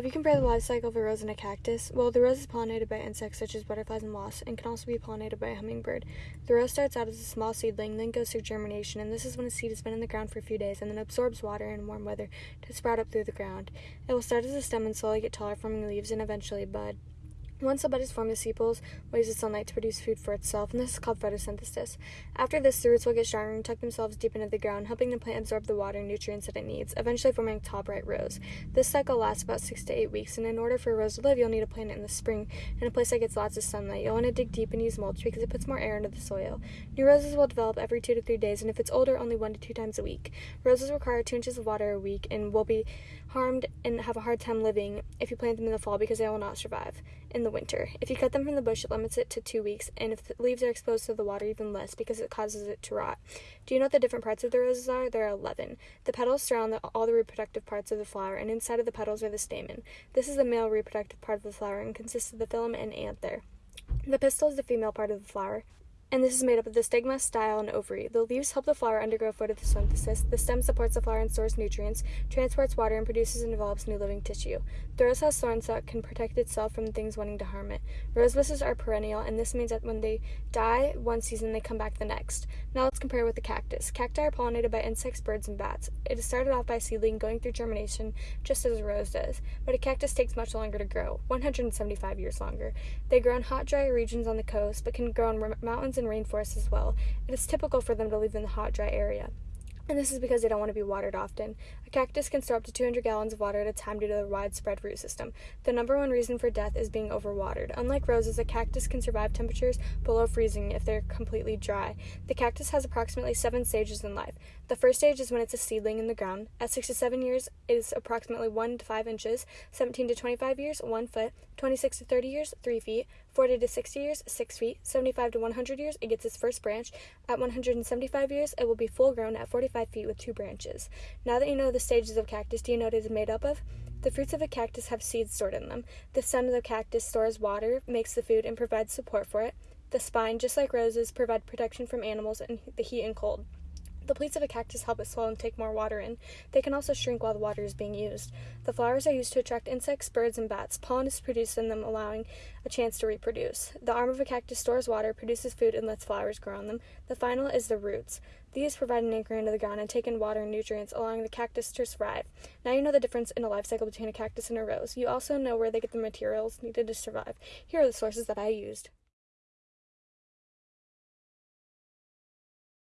Have you compared the life cycle of a rose and a cactus? Well, the rose is pollinated by insects such as butterflies and wasps and can also be pollinated by a hummingbird. The rose starts out as a small seedling, then goes through germination, and this is when a seed has been in the ground for a few days and then absorbs water in warm weather to sprout up through the ground. It will start as a stem and slowly get taller, forming leaves and eventually bud. Once the bud is formed, the sepals use the sunlight to produce food for itself, and this is called photosynthesis. After this, the roots will get stronger and tuck themselves deep into the ground, helping the plant absorb the water and nutrients that it needs, eventually forming a tall, bright rose. This cycle lasts about six to eight weeks, and in order for a rose to live, you'll need to plant it in the spring in a place that gets lots of sunlight. You'll want to dig deep and use mulch because it puts more air into the soil. New roses will develop every two to three days, and if it's older, only one to two times a week. Roses require two inches of water a week and will be harmed and have a hard time living if you plant them in the fall because they will not survive in the winter. If you cut them from the bush, it limits it to two weeks, and if the leaves are exposed to the water, even less because it causes it to rot. Do you know what the different parts of the roses are? There are 11. The petals surround the, all the reproductive parts of the flower, and inside of the petals are the stamen. This is the male reproductive part of the flower and consists of the filament and anther. The pistil is the female part of the flower and this is made up of the stigma, style, and ovary. The leaves help the flower undergo photosynthesis. The stem supports the flower and stores nutrients, transports water, and produces and develops new living tissue. The rose has thorns that can protect itself from things wanting to harm it. Rose bushes are perennial, and this means that when they die one season, they come back the next. Now let's compare with the cactus. Cacti are pollinated by insects, birds, and bats. It is started off by seedling, going through germination, just as a rose does. But a cactus takes much longer to grow, 175 years longer. They grow in hot, dry regions on the coast, but can grow in mountains and rainforests as well. It is typical for them to live in the hot, dry area and this is because they don't want to be watered often. A cactus can store up to 200 gallons of water at a time due to the widespread root system. The number one reason for death is being overwatered. Unlike roses, a cactus can survive temperatures below freezing if they're completely dry. The cactus has approximately seven stages in life. The first stage is when it's a seedling in the ground. At 6 to 7 years, it is approximately 1 to 5 inches. 17 to 25 years, 1 foot. 26 to 30 years, 3 feet. 40 to 60 years, 6 feet. 75 to 100 years, it gets its first branch. At 175 years, it will be full grown at 45 feet with two branches. Now that you know the stages of cactus, do you know what it is made up of? The fruits of a cactus have seeds stored in them. The stem of the cactus stores water, makes the food, and provides support for it. The spine, just like roses, provide protection from animals and the heat and cold. The pleats of a cactus help it swell and take more water in. They can also shrink while the water is being used. The flowers are used to attract insects, birds, and bats. Pollen is produced in them, allowing a chance to reproduce. The arm of a cactus stores water, produces food, and lets flowers grow on them. The final is the roots. These provide an anchor into the ground and take in water and nutrients, allowing the cactus to survive. Now you know the difference in a life cycle between a cactus and a rose. You also know where they get the materials needed to survive. Here are the sources that I used.